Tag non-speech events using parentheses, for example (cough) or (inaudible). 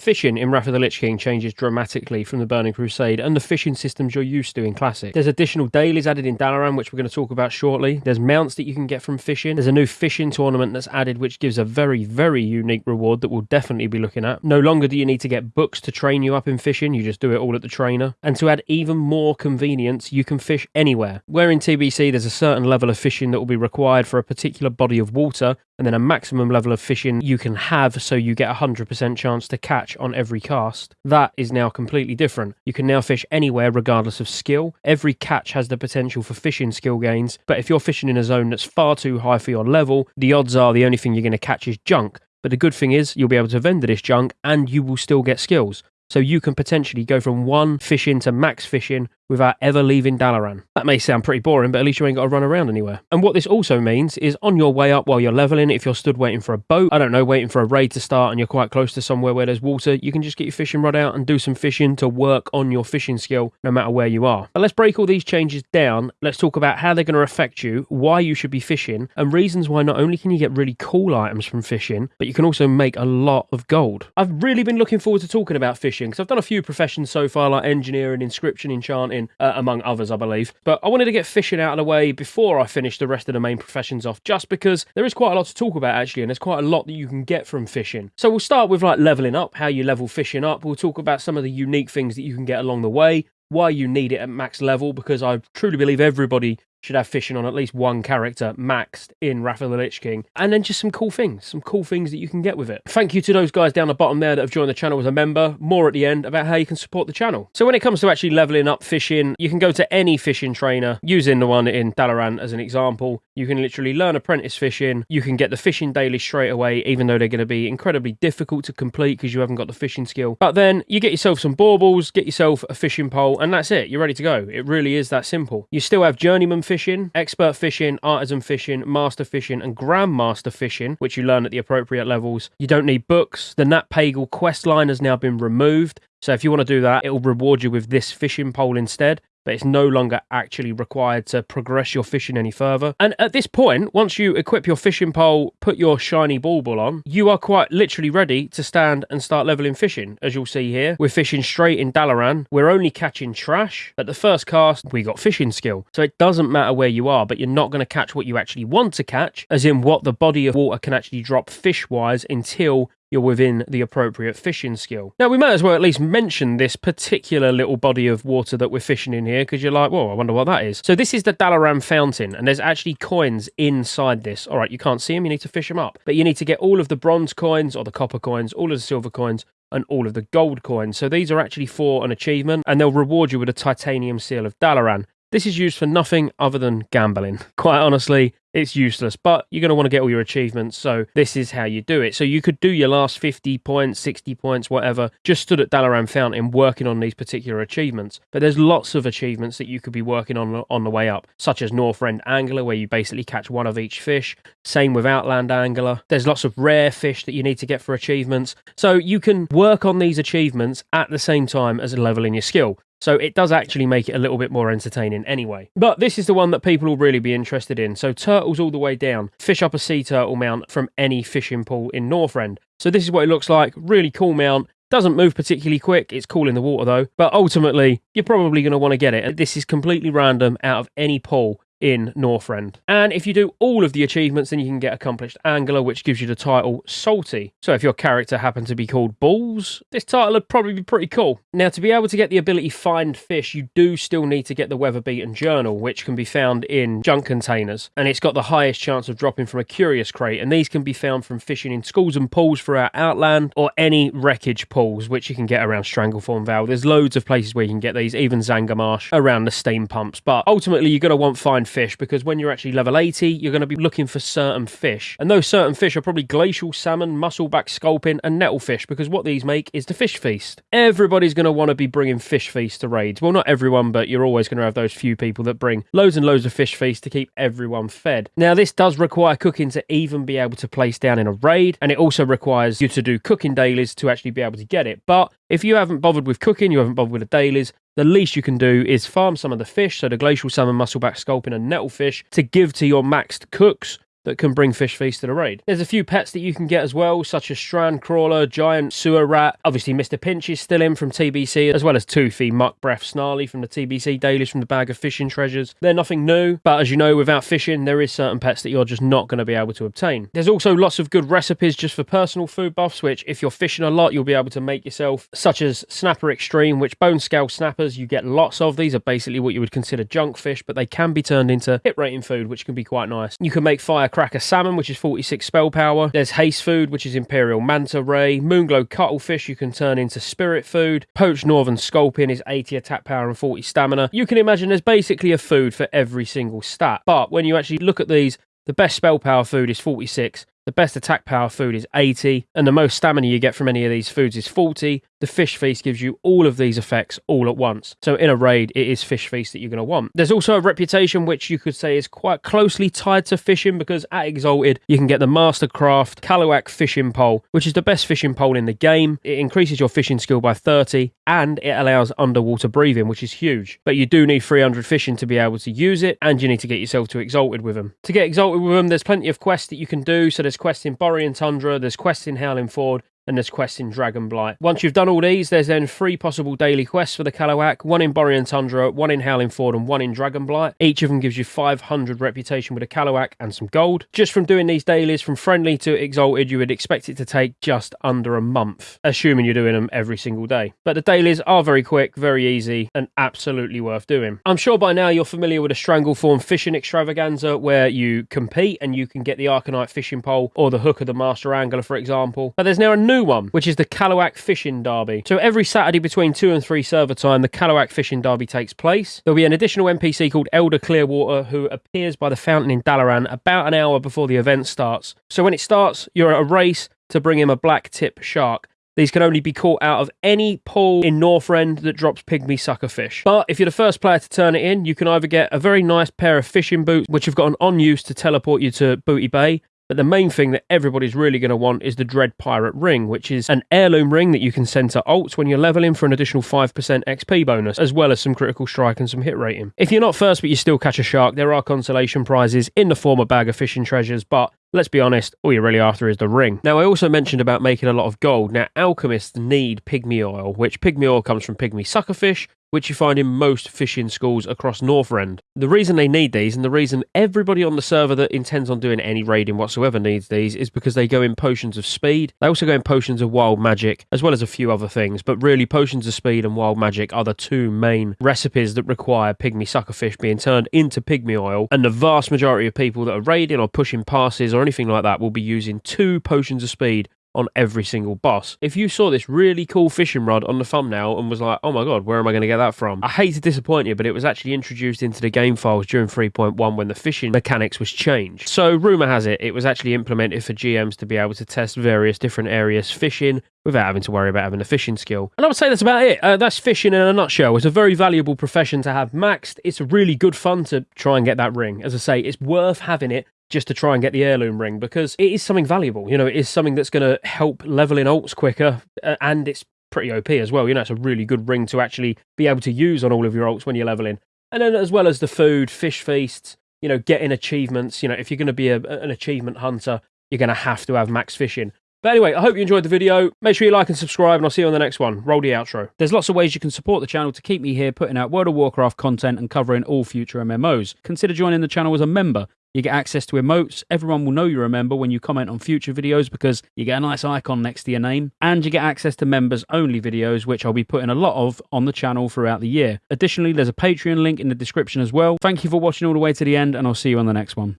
Fishing in Wrath of the Lich King changes dramatically from the Burning Crusade and the fishing systems you're used to in Classic. There's additional dailies added in Dalaran, which we're going to talk about shortly. There's mounts that you can get from fishing. There's a new fishing tournament that's added, which gives a very, very unique reward that we'll definitely be looking at. No longer do you need to get books to train you up in fishing, you just do it all at the trainer. And to add even more convenience, you can fish anywhere. Where in TBC there's a certain level of fishing that will be required for a particular body of water, and then a maximum level of fishing you can have so you get a 100% chance to catch on every cast. That is now completely different. You can now fish anywhere regardless of skill. Every catch has the potential for fishing skill gains, but if you're fishing in a zone that's far too high for your level, the odds are the only thing you're going to catch is junk. But the good thing is, you'll be able to vendor this junk and you will still get skills. So you can potentially go from one fishing to max fishing without ever leaving Dalaran. That may sound pretty boring, but at least you ain't got to run around anywhere. And what this also means is on your way up while you're leveling, if you're stood waiting for a boat, I don't know, waiting for a raid to start and you're quite close to somewhere where there's water, you can just get your fishing rod out and do some fishing to work on your fishing skill no matter where you are. But let's break all these changes down. Let's talk about how they're going to affect you, why you should be fishing, and reasons why not only can you get really cool items from fishing, but you can also make a lot of gold. I've really been looking forward to talking about fishing because I've done a few professions so far like engineering, inscription, enchanting, uh, among others others, I believe. But I wanted to get fishing out of the way before I finish the rest of the main professions off, just because there is quite a lot to talk about actually, and there's quite a lot that you can get from fishing. So we'll start with like leveling up, how you level fishing up. We'll talk about some of the unique things that you can get along the way why you need it at max level because I truly believe everybody should have fishing on at least one character maxed in Wrath of the Lich King. And then just some cool things, some cool things that you can get with it. Thank you to those guys down the bottom there that have joined the channel as a member. More at the end about how you can support the channel. So when it comes to actually leveling up fishing, you can go to any fishing trainer, using the one in Dalaran as an example. You can literally learn apprentice fishing. You can get the fishing daily straight away, even though they're going to be incredibly difficult to complete because you haven't got the fishing skill. But then you get yourself some baubles, get yourself a fishing pole, and that's it. You're ready to go. It really is that simple. You still have journeyman fishing, expert fishing, artisan fishing, master fishing, and grandmaster fishing, which you learn at the appropriate levels. You don't need books. The Nat Pagle quest line has now been removed. So if you want to do that, it will reward you with this fishing pole instead but it's no longer actually required to progress your fishing any further. And at this point, once you equip your fishing pole, put your shiny ball ball on, you are quite literally ready to stand and start leveling fishing. As you'll see here, we're fishing straight in Dalaran. We're only catching trash. At the first cast, we got fishing skill. So it doesn't matter where you are, but you're not going to catch what you actually want to catch, as in what the body of water can actually drop fish-wise until you're within the appropriate fishing skill. Now, we might as well at least mention this particular little body of water that we're fishing in here because you're like, whoa, I wonder what that is. So, this is the Dalaran Fountain, and there's actually coins inside this. All right, you can't see them, you need to fish them up. But you need to get all of the bronze coins or the copper coins, all of the silver coins, and all of the gold coins. So, these are actually for an achievement, and they'll reward you with a titanium seal of Dalaran. This is used for nothing other than gambling. (laughs) Quite honestly, it's useless, but you're going to want to get all your achievements, so this is how you do it. So you could do your last 50 points, 60 points, whatever, just stood at Dalaran Fountain working on these particular achievements. But there's lots of achievements that you could be working on on the way up, such as Northrend Angler, where you basically catch one of each fish. Same with Outland Angler. There's lots of rare fish that you need to get for achievements. So you can work on these achievements at the same time as leveling your skill. So it does actually make it a little bit more entertaining anyway. But this is the one that people will really be interested in. So turtles all the way down. Fish up a sea turtle mount from any fishing pool in Northrend. So this is what it looks like. Really cool mount. Doesn't move particularly quick. It's cool in the water though. But ultimately, you're probably going to want to get it. This is completely random out of any pool in Northrend. And if you do all of the achievements, then you can get Accomplished Angler, which gives you the title Salty. So if your character happened to be called Balls, this title would probably be pretty cool. Now, to be able to get the ability Find Fish, you do still need to get the Weather Beaten Journal, which can be found in junk containers. And it's got the highest chance of dropping from a Curious Crate, and these can be found from fishing in schools and pools throughout Outland, or any wreckage pools, which you can get around Stranglethorn Vale. There's loads of places where you can get these, even Zangarmarsh, around the steam pumps. But ultimately, you're going to want Find fish because when you're actually level 80, you're going to be looking for certain fish. And those certain fish are probably glacial salmon, muscleback sculpin, and nettlefish because what these make is the fish feast. Everybody's going to want to be bringing fish feast to raids. Well, not everyone, but you're always going to have those few people that bring loads and loads of fish feast to keep everyone fed. Now, this does require cooking to even be able to place down in a raid, and it also requires you to do cooking dailies to actually be able to get it. But if you haven't bothered with cooking, you haven't bothered with the dailies, the least you can do is farm some of the fish, so the glacial salmon, muscleback sculpin, and nettlefish, to give to your maxed cooks that can bring Fish Feast to the raid. There's a few pets that you can get as well, such as Strand Crawler, Giant Sewer Rat, obviously Mr. Pinch is still in from TBC, as well as Toothy, Muck Breath, Snarly from the TBC dailies from the Bag of Fishing Treasures. They're nothing new, but as you know, without fishing, there is certain pets that you're just not going to be able to obtain. There's also lots of good recipes just for personal food buffs, which if you're fishing a lot, you'll be able to make yourself, such as Snapper Extreme, which bone scale snappers, you get lots of. These are basically what you would consider junk fish, but they can be turned into hit rating food, which can be quite nice. You can make Firecracker Salmon, which is 46 spell power. There's Haste Food, which is Imperial Manta Ray. Moonglow Cuttlefish, you can turn into Spirit Food. Poached Northern Sculpin is 80 attack power and 40 stamina. You can imagine there's basically a food for every single stat. But when you actually look at these, the best spell power food is 46, the best attack power food is 80, and the most stamina you get from any of these foods is 40. The Fish Feast gives you all of these effects all at once. So in a raid, it is Fish Feast that you're going to want. There's also a reputation which you could say is quite closely tied to fishing because at Exalted, you can get the Mastercraft Kalu'ak fishing pole, which is the best fishing pole in the game. It increases your fishing skill by 30 and it allows underwater breathing, which is huge. But you do need 300 fishing to be able to use it, and you need to get yourself to Exalted with them. To get Exalted with them, there's plenty of quests that you can do. So there's quests in Borean Tundra, there's quests in Howling Fjord, and there's quests in Dragonblight. Once you've done all these, there's then three possible daily quests for the Kalu'ak, one in Borean Tundra, one in Howling Fjord, and one in Dragonblight. Each of them gives you 500 reputation with a Kalu'ak and some gold. Just from doing these dailies, from friendly to exalted, you would expect it to take just under a month, assuming you're doing them every single day. But the dailies are very quick, very easy, and absolutely worth doing. I'm sure by now you're familiar with a Stranglethorn fishing extravaganza where you compete and you can get the Arcanite fishing pole or the hook of the Master Angler, for example. But there's now a new one, which is the Kalu'ak Fishing Derby. So every Saturday between 2 and 3 server time, the Kalu'ak Fishing Derby takes place. There'll be an additional NPC called Elder Clearwater who appears by the fountain in Dalaran about an hour before the event starts. So when it starts, you're at a race to bring him a black tip shark. These can only be caught out of any pool in Northrend that drops pygmy sucker fish. But if you're the first player to turn it in, you can either get a very nice pair of fishing boots, which have got an on use to teleport you to Booty Bay, but the main thing that everybody's really going to want is the Dread Pirate Ring, which is an heirloom ring that you can send to alts when you're leveling for an additional 5% XP bonus, as well as some critical strike and some hit rating. If you're not first but you still catch a shark, there are consolation prizes in the form of bag of fishing treasures, but Let's be honest, all you're really after is the ring. Now, I also mentioned about making a lot of gold. Now, alchemists need pygmy oil, which pygmy oil comes from pygmy suckerfish, which you find in most fishing schools across Northrend. The reason they need these, and the reason everybody on the server that intends on doing any raiding whatsoever needs these, is because they go in potions of speed. They also go in potions of wild magic, as well as a few other things. But really, potions of speed and wild magic are the two main recipes that require pygmy suckerfish being turned into pygmy oil. And the vast majority of people that are raiding or pushing passes or anything like that will be using two potions of speed on every single boss. If you saw this really cool fishing rod on the thumbnail and was like, oh my god, where am I going to get that from? I hate to disappoint you, but it was actually introduced into the game files during 3.1 when the fishing mechanics was changed. So, rumour has it, it was actually implemented for GMs to be able to test various different areas fishing without having to worry about having a fishing skill. And I would say that's about it. Uh, that's fishing in a nutshell. It's a very valuable profession to have maxed. It's really good fun to try and get that ring. As I say, it's worth having it just to try and get the heirloom ring because it is something valuable. You know, it is something that's going to help level in alts quicker uh, and it's pretty OP as well. You know, it's a really good ring to actually be able to use on all of your alts when you're leveling. And then as well as the food, fish feasts, you know, getting achievements. You know, if you're going to be a, an achievement hunter, you're going to have to have max fishing. But anyway, I hope you enjoyed the video. Make sure you like and subscribe, and I'll see you on the next one. Roll the outro. There's lots of ways you can support the channel to keep me here putting out World of Warcraft content and covering all future MMOs. Consider joining the channel as a member. You get access to emotes. Everyone will know you're a member when you comment on future videos because you get a nice icon next to your name. And you get access to members only videos, which I'll be putting a lot of on the channel throughout the year. Additionally, there's a Patreon link in the description as well. Thank you for watching all the way to the end, and I'll see you on the next one.